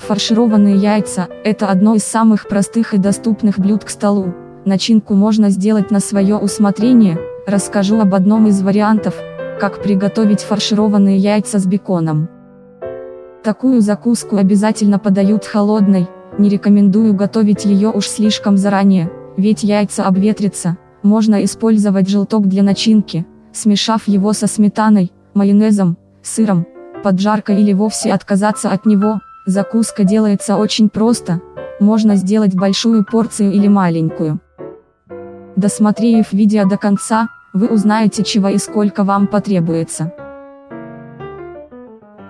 Фаршированные яйца – это одно из самых простых и доступных блюд к столу. Начинку можно сделать на свое усмотрение, расскажу об одном из вариантов, как приготовить фаршированные яйца с беконом. Такую закуску обязательно подают холодной, не рекомендую готовить ее уж слишком заранее, ведь яйца обветрятся, можно использовать желток для начинки, смешав его со сметаной, майонезом, сыром, поджаркой или вовсе отказаться от него, закуска делается очень просто, можно сделать большую порцию или маленькую. Досмотрев видео до конца, вы узнаете чего и сколько вам потребуется.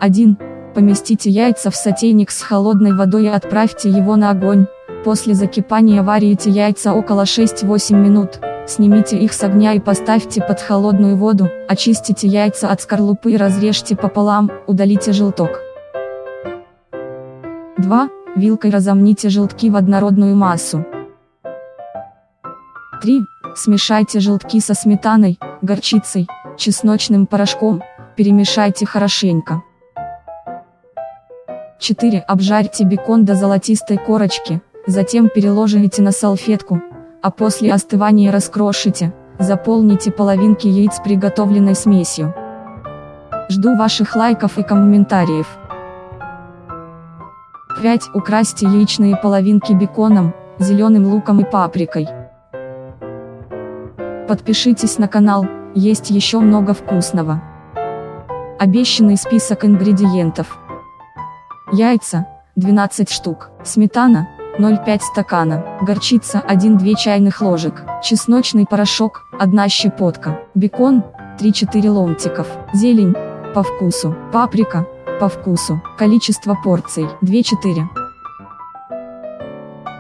1. Поместите яйца в сотейник с холодной водой и отправьте его на огонь, после закипания варите яйца около 6-8 минут, Снимите их с огня и поставьте под холодную воду, очистите яйца от скорлупы и разрежьте пополам, удалите желток. 2. Вилкой разомните желтки в однородную массу. 3. Смешайте желтки со сметаной, горчицей, чесночным порошком, перемешайте хорошенько. 4. Обжарьте бекон до золотистой корочки, затем переложите на салфетку, а после остывания раскрошите, заполните половинки яиц приготовленной смесью. Жду ваших лайков и комментариев. 5. Украсьте яичные половинки беконом, зеленым луком и паприкой. Подпишитесь на канал, есть еще много вкусного. Обещанный список ингредиентов. Яйца, 12 штук, сметана, 0,5 стакана, горчица 1-2 чайных ложек, чесночный порошок, 1 щепотка, бекон, 3-4 ломтиков, зелень, по вкусу, паприка, по вкусу, количество порций, 2-4.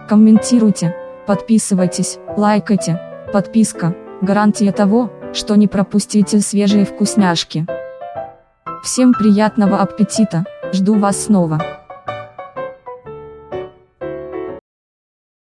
Комментируйте, подписывайтесь, лайкайте, подписка, гарантия того, что не пропустите свежие вкусняшки. Всем приятного аппетита, жду вас снова.